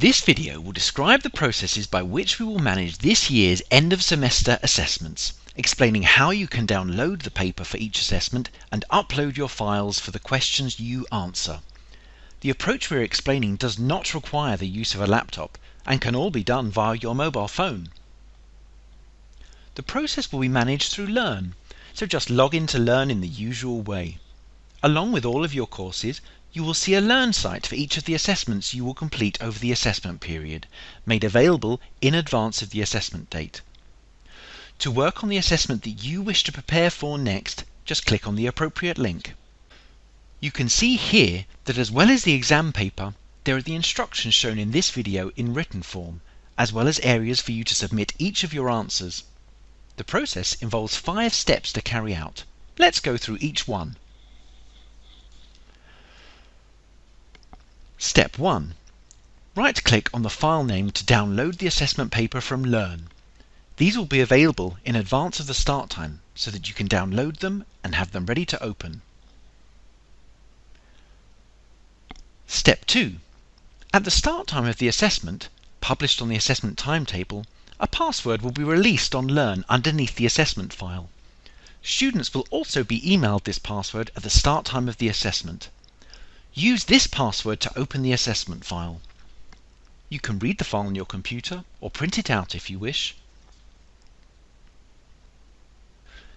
This video will describe the processes by which we will manage this year's end of semester assessments, explaining how you can download the paper for each assessment and upload your files for the questions you answer. The approach we're explaining does not require the use of a laptop and can all be done via your mobile phone. The process will be managed through Learn, so just log in to Learn in the usual way. Along with all of your courses, you will see a Learn site for each of the assessments you will complete over the assessment period, made available in advance of the assessment date. To work on the assessment that you wish to prepare for next, just click on the appropriate link. You can see here that as well as the exam paper, there are the instructions shown in this video in written form, as well as areas for you to submit each of your answers. The process involves five steps to carry out. Let's go through each one. Step 1. Right-click on the file name to download the assessment paper from Learn. These will be available in advance of the start time so that you can download them and have them ready to open. Step 2. At the start time of the assessment, published on the assessment timetable, a password will be released on Learn underneath the assessment file. Students will also be emailed this password at the start time of the assessment. Use this password to open the assessment file. You can read the file on your computer or print it out if you wish.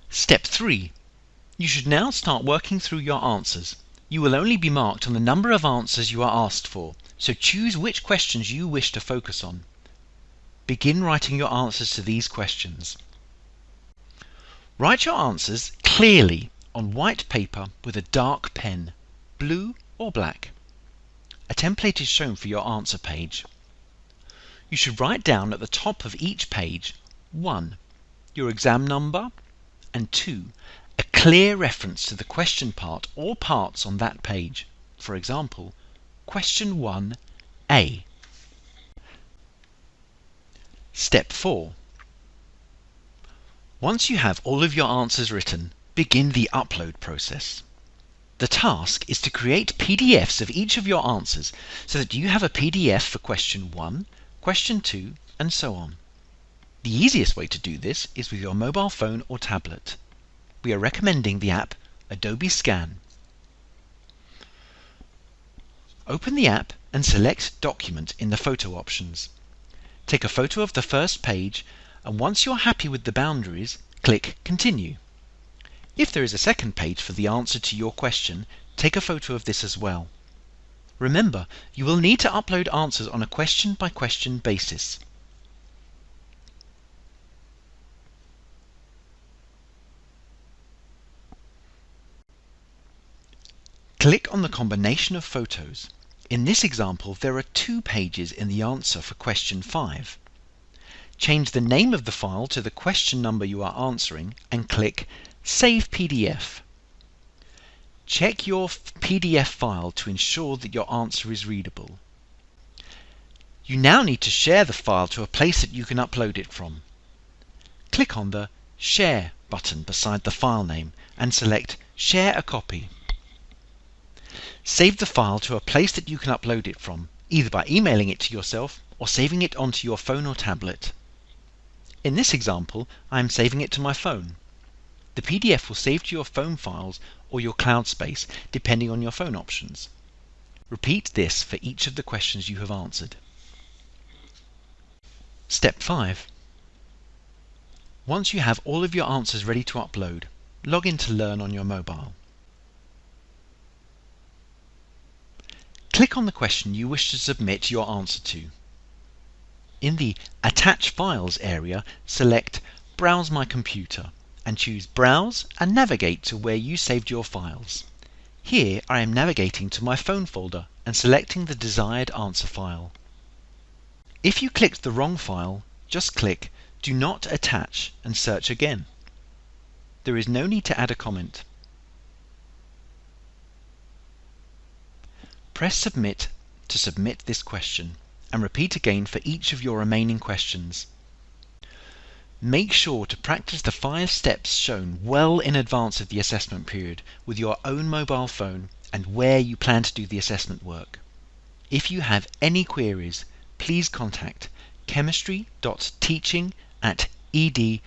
Step 3. You should now start working through your answers. You will only be marked on the number of answers you are asked for, so choose which questions you wish to focus on. Begin writing your answers to these questions. Write your answers clearly on white paper with a dark pen, blue or black. A template is shown for your answer page. You should write down at the top of each page 1. Your exam number and 2. A clear reference to the question part or parts on that page. For example, question 1a. Step 4. Once you have all of your answers written, begin the upload process. The task is to create PDFs of each of your answers so that you have a PDF for question 1, question 2, and so on. The easiest way to do this is with your mobile phone or tablet. We are recommending the app Adobe Scan. Open the app and select Document in the photo options. Take a photo of the first page and once you're happy with the boundaries, click Continue. If there is a second page for the answer to your question, take a photo of this as well. Remember, you will need to upload answers on a question by question basis. Click on the combination of photos. In this example, there are two pages in the answer for question 5. Change the name of the file to the question number you are answering and click Save PDF. Check your PDF file to ensure that your answer is readable. You now need to share the file to a place that you can upload it from. Click on the Share button beside the file name and select Share a copy. Save the file to a place that you can upload it from, either by emailing it to yourself or saving it onto your phone or tablet. In this example, I am saving it to my phone. The PDF will save to your phone files or your cloud space, depending on your phone options. Repeat this for each of the questions you have answered. Step 5. Once you have all of your answers ready to upload, log in to Learn on your mobile. Click on the question you wish to submit your answer to. In the Attach Files area, select Browse my computer and choose Browse and navigate to where you saved your files. Here I am navigating to my phone folder and selecting the desired answer file. If you clicked the wrong file, just click Do not attach and search again. There is no need to add a comment. Press Submit to submit this question and repeat again for each of your remaining questions. Make sure to practice the five steps shown well in advance of the assessment period with your own mobile phone and where you plan to do the assessment work. If you have any queries, please contact chemistry.teaching at ed.ac.uk.